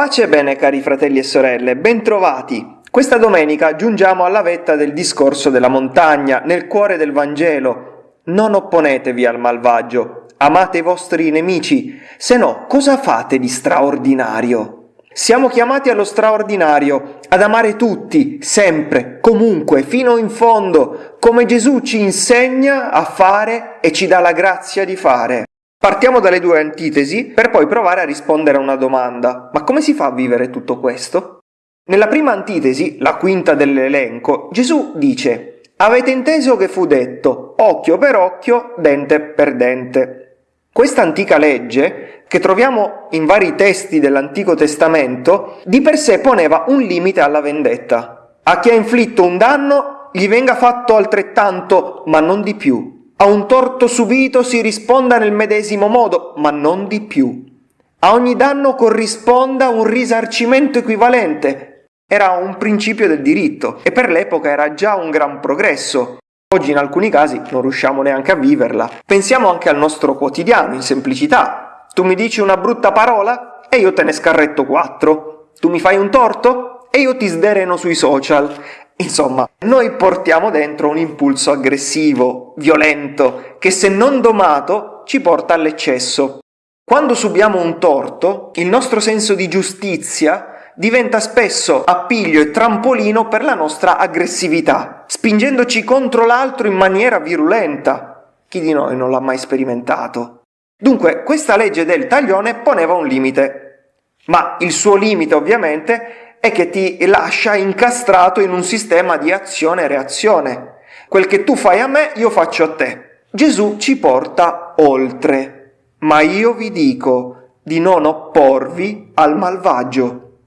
Pace e bene cari fratelli e sorelle, bentrovati! Questa domenica giungiamo alla vetta del discorso della montagna, nel cuore del Vangelo. Non opponetevi al malvagio, amate i vostri nemici, se no cosa fate di straordinario? Siamo chiamati allo straordinario, ad amare tutti, sempre, comunque, fino in fondo, come Gesù ci insegna a fare e ci dà la grazia di fare. Partiamo dalle due antitesi per poi provare a rispondere a una domanda. Ma come si fa a vivere tutto questo? Nella prima antitesi, la quinta dell'elenco, Gesù dice Avete inteso che fu detto occhio per occhio, dente per dente. Questa antica legge, che troviamo in vari testi dell'Antico Testamento, di per sé poneva un limite alla vendetta. A chi ha inflitto un danno gli venga fatto altrettanto, ma non di più. A un torto subito si risponda nel medesimo modo, ma non di più. A ogni danno corrisponda un risarcimento equivalente. Era un principio del diritto e per l'epoca era già un gran progresso. Oggi in alcuni casi non riusciamo neanche a viverla. Pensiamo anche al nostro quotidiano, in semplicità. Tu mi dici una brutta parola e io te ne scarretto quattro. Tu mi fai un torto e io ti sdereno sui social. Insomma, noi portiamo dentro un impulso aggressivo, violento, che se non domato ci porta all'eccesso. Quando subiamo un torto, il nostro senso di giustizia diventa spesso appiglio e trampolino per la nostra aggressività, spingendoci contro l'altro in maniera virulenta. Chi di noi non l'ha mai sperimentato? Dunque, questa legge del taglione poneva un limite, ma il suo limite ovviamente è che ti lascia incastrato in un sistema di azione e reazione. Quel che tu fai a me, io faccio a te. Gesù ci porta oltre, ma io vi dico di non opporvi al malvagio.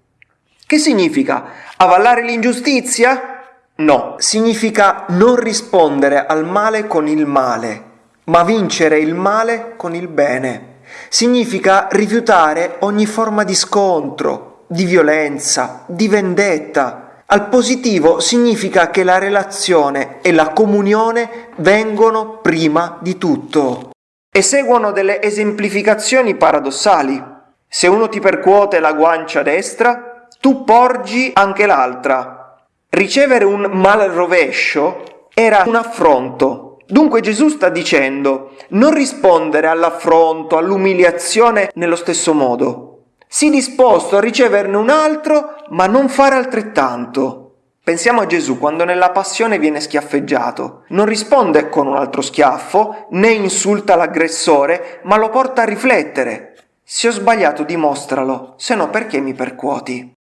Che significa? Avallare l'ingiustizia? No, significa non rispondere al male con il male, ma vincere il male con il bene. Significa rifiutare ogni forma di scontro, di violenza, di vendetta. Al positivo significa che la relazione e la comunione vengono prima di tutto. E seguono delle esemplificazioni paradossali. Se uno ti percuote la guancia destra, tu porgi anche l'altra. Ricevere un mal rovescio era un affronto. Dunque Gesù sta dicendo non rispondere all'affronto, all'umiliazione nello stesso modo. Sii disposto a riceverne un altro, ma non fare altrettanto. Pensiamo a Gesù quando nella passione viene schiaffeggiato. Non risponde con un altro schiaffo, né insulta l'aggressore, ma lo porta a riflettere. Se ho sbagliato dimostralo, se no perché mi percuoti?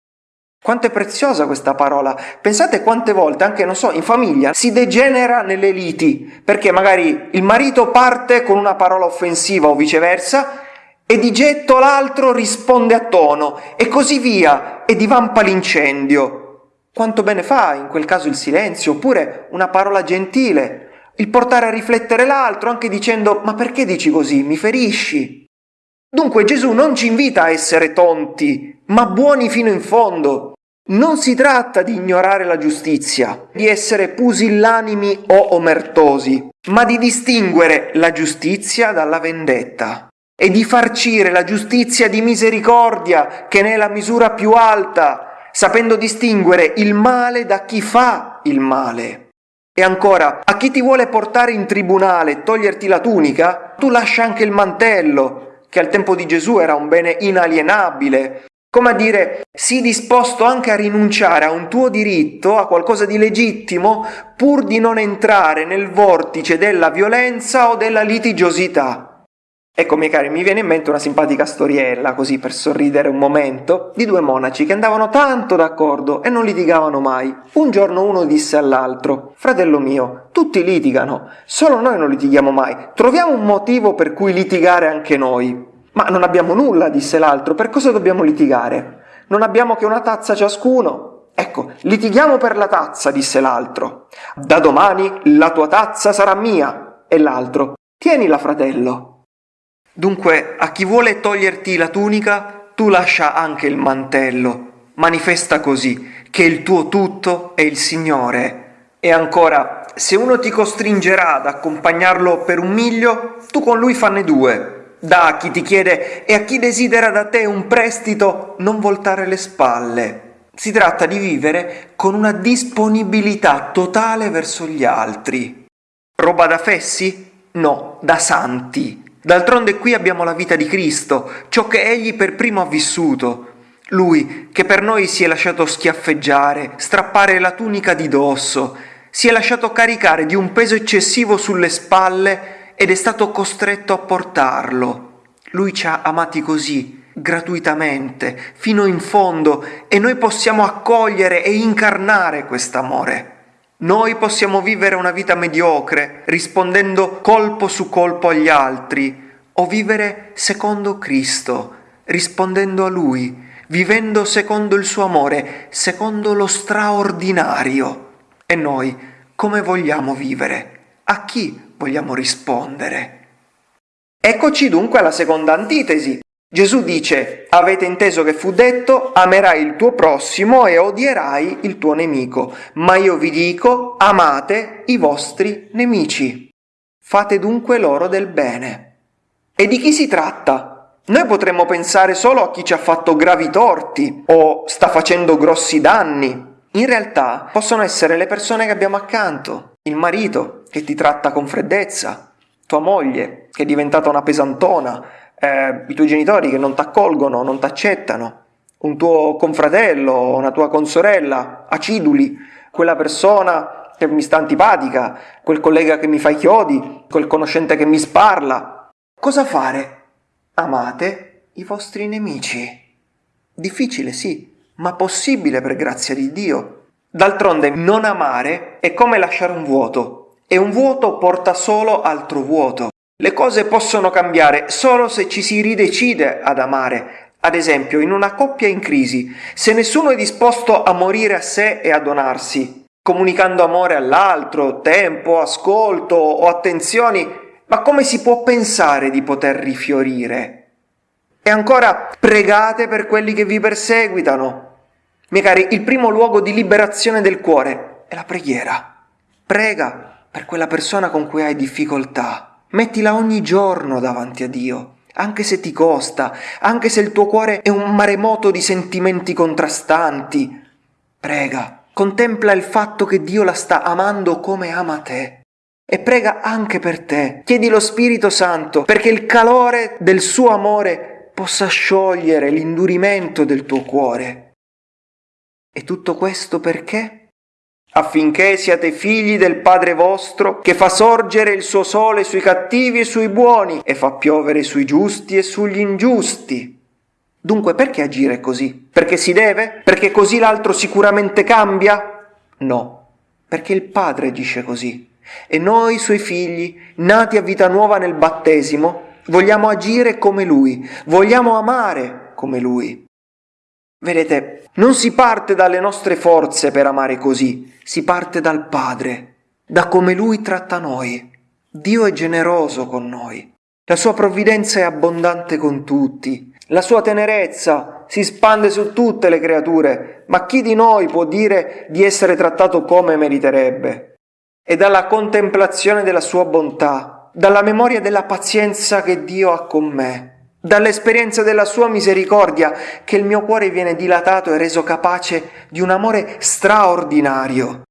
Quanto è preziosa questa parola. Pensate quante volte, anche non so, in famiglia si degenera nelle liti, perché magari il marito parte con una parola offensiva o viceversa e di getto l'altro risponde a tono, e così via, e divampa l'incendio. Quanto bene fa in quel caso il silenzio, oppure una parola gentile, il portare a riflettere l'altro anche dicendo ma perché dici così, mi ferisci? Dunque Gesù non ci invita a essere tonti, ma buoni fino in fondo. Non si tratta di ignorare la giustizia, di essere pusillanimi o omertosi, ma di distinguere la giustizia dalla vendetta e di farcire la giustizia di misericordia che ne è la misura più alta, sapendo distinguere il male da chi fa il male. E ancora, a chi ti vuole portare in tribunale e toglierti la tunica, tu lascia anche il mantello, che al tempo di Gesù era un bene inalienabile. Come a dire, sii disposto anche a rinunciare a un tuo diritto, a qualcosa di legittimo, pur di non entrare nel vortice della violenza o della litigiosità. Ecco, miei cari, mi viene in mente una simpatica storiella, così per sorridere un momento, di due monaci che andavano tanto d'accordo e non litigavano mai. Un giorno uno disse all'altro, fratello mio, tutti litigano, solo noi non litighiamo mai, troviamo un motivo per cui litigare anche noi. Ma non abbiamo nulla, disse l'altro, per cosa dobbiamo litigare? Non abbiamo che una tazza ciascuno. Ecco, litighiamo per la tazza, disse l'altro. Da domani la tua tazza sarà mia. E l'altro, tienila fratello. Dunque, a chi vuole toglierti la tunica, tu lascia anche il mantello. Manifesta così che il tuo tutto è il Signore. E ancora, se uno ti costringerà ad accompagnarlo per un miglio, tu con lui fanne due. Da a chi ti chiede e a chi desidera da te un prestito non voltare le spalle. Si tratta di vivere con una disponibilità totale verso gli altri. Roba da fessi? No, da santi. D'altronde qui abbiamo la vita di Cristo, ciò che Egli per primo ha vissuto. Lui, che per noi si è lasciato schiaffeggiare, strappare la tunica di dosso, si è lasciato caricare di un peso eccessivo sulle spalle ed è stato costretto a portarlo. Lui ci ha amati così, gratuitamente, fino in fondo, e noi possiamo accogliere e incarnare quest'amore. Noi possiamo vivere una vita mediocre, rispondendo colpo su colpo agli altri, o vivere secondo Cristo, rispondendo a Lui, vivendo secondo il suo amore, secondo lo straordinario. E noi come vogliamo vivere? A chi vogliamo rispondere? Eccoci dunque alla seconda antitesi, Gesù dice, avete inteso che fu detto, amerai il tuo prossimo e odierai il tuo nemico, ma io vi dico, amate i vostri nemici. Fate dunque loro del bene. E di chi si tratta? Noi potremmo pensare solo a chi ci ha fatto gravi torti o sta facendo grossi danni. In realtà possono essere le persone che abbiamo accanto, il marito che ti tratta con freddezza, tua moglie che è diventata una pesantona, eh, i tuoi genitori che non ti accolgono, non ti accettano, un tuo confratello, una tua consorella, aciduli, quella persona che mi sta antipatica, quel collega che mi fa i chiodi, quel conoscente che mi sparla. Cosa fare? Amate i vostri nemici. Difficile, sì, ma possibile per grazia di Dio. D'altronde non amare è come lasciare un vuoto, e un vuoto porta solo altro vuoto. Le cose possono cambiare solo se ci si ridecide ad amare. Ad esempio, in una coppia in crisi, se nessuno è disposto a morire a sé e a donarsi, comunicando amore all'altro, tempo, ascolto o attenzioni, ma come si può pensare di poter rifiorire? E ancora, pregate per quelli che vi perseguitano. Miei cari, il primo luogo di liberazione del cuore è la preghiera. Prega per quella persona con cui hai difficoltà. Mettila ogni giorno davanti a Dio, anche se ti costa, anche se il tuo cuore è un maremoto di sentimenti contrastanti. Prega, contempla il fatto che Dio la sta amando come ama te. E prega anche per te. Chiedi lo Spirito Santo perché il calore del suo amore possa sciogliere l'indurimento del tuo cuore. E tutto questo perché? Affinché siate figli del Padre vostro, che fa sorgere il suo sole sui cattivi e sui buoni, e fa piovere sui giusti e sugli ingiusti. Dunque perché agire così? Perché si deve? Perché così l'altro sicuramente cambia? No, perché il Padre agisce così. E noi, suoi figli, nati a vita nuova nel battesimo, vogliamo agire come Lui, vogliamo amare come Lui. Vedete, non si parte dalle nostre forze per amare così, si parte dal Padre, da come Lui tratta noi. Dio è generoso con noi, la sua provvidenza è abbondante con tutti, la sua tenerezza si spande su tutte le creature, ma chi di noi può dire di essere trattato come meriterebbe? E dalla contemplazione della sua bontà, dalla memoria della pazienza che Dio ha con me, dall'esperienza della sua misericordia, che il mio cuore viene dilatato e reso capace di un amore straordinario.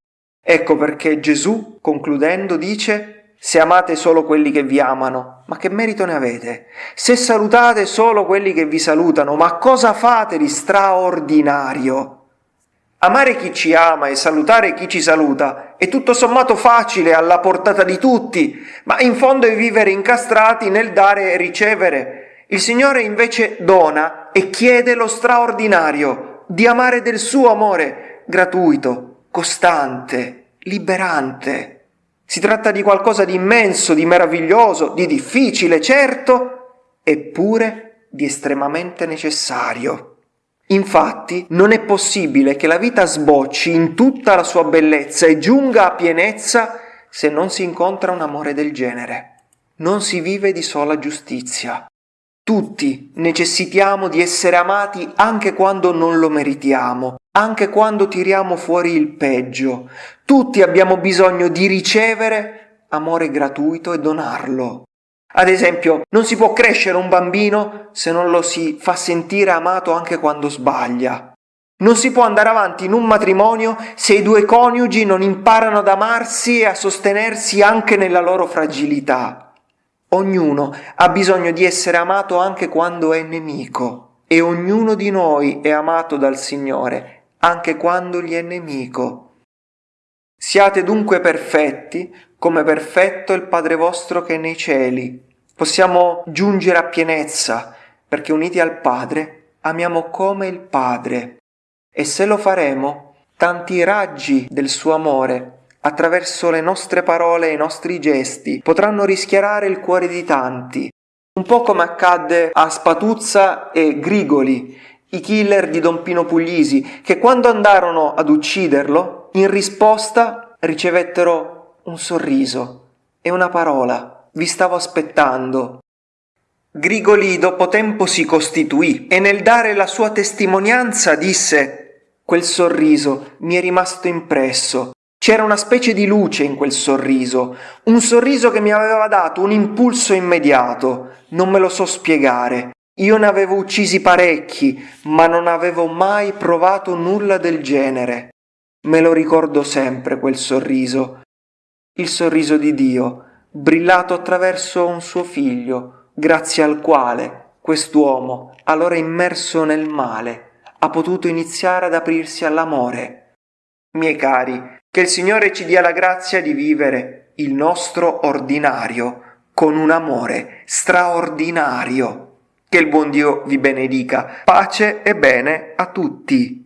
Ecco perché Gesù, concludendo, dice, se amate solo quelli che vi amano, ma che merito ne avete? Se salutate solo quelli che vi salutano, ma cosa fate di straordinario? Amare chi ci ama e salutare chi ci saluta è tutto sommato facile alla portata di tutti, ma in fondo è vivere incastrati nel dare e ricevere, il Signore invece dona e chiede lo straordinario di amare del suo amore gratuito, costante, liberante. Si tratta di qualcosa di immenso, di meraviglioso, di difficile, certo, eppure di estremamente necessario. Infatti non è possibile che la vita sbocci in tutta la sua bellezza e giunga a pienezza se non si incontra un amore del genere. Non si vive di sola giustizia. Tutti necessitiamo di essere amati anche quando non lo meritiamo, anche quando tiriamo fuori il peggio. Tutti abbiamo bisogno di ricevere amore gratuito e donarlo. Ad esempio, non si può crescere un bambino se non lo si fa sentire amato anche quando sbaglia. Non si può andare avanti in un matrimonio se i due coniugi non imparano ad amarsi e a sostenersi anche nella loro fragilità. Ognuno ha bisogno di essere amato anche quando è nemico e ognuno di noi è amato dal Signore anche quando gli è nemico. Siate dunque perfetti, come perfetto il Padre vostro che è nei cieli. Possiamo giungere a pienezza, perché uniti al Padre amiamo come il Padre. E se lo faremo, tanti raggi del suo amore, attraverso le nostre parole e i nostri gesti, potranno rischiarare il cuore di tanti. Un po' come accadde a Spatuzza e Grigoli, i killer di Don Pino Puglisi, che quando andarono ad ucciderlo, in risposta ricevettero un sorriso e una parola. Vi stavo aspettando. Grigoli dopo tempo si costituì e nel dare la sua testimonianza disse Quel sorriso mi è rimasto impresso. C'era una specie di luce in quel sorriso, un sorriso che mi aveva dato un impulso immediato. Non me lo so spiegare. Io ne avevo uccisi parecchi, ma non avevo mai provato nulla del genere. Me lo ricordo sempre quel sorriso, il sorriso di Dio, brillato attraverso un suo figlio, grazie al quale quest'uomo, allora immerso nel male, ha potuto iniziare ad aprirsi all'amore. Miei cari, che il Signore ci dia la grazia di vivere il nostro ordinario con un amore straordinario. Che il buon Dio vi benedica. Pace e bene a tutti.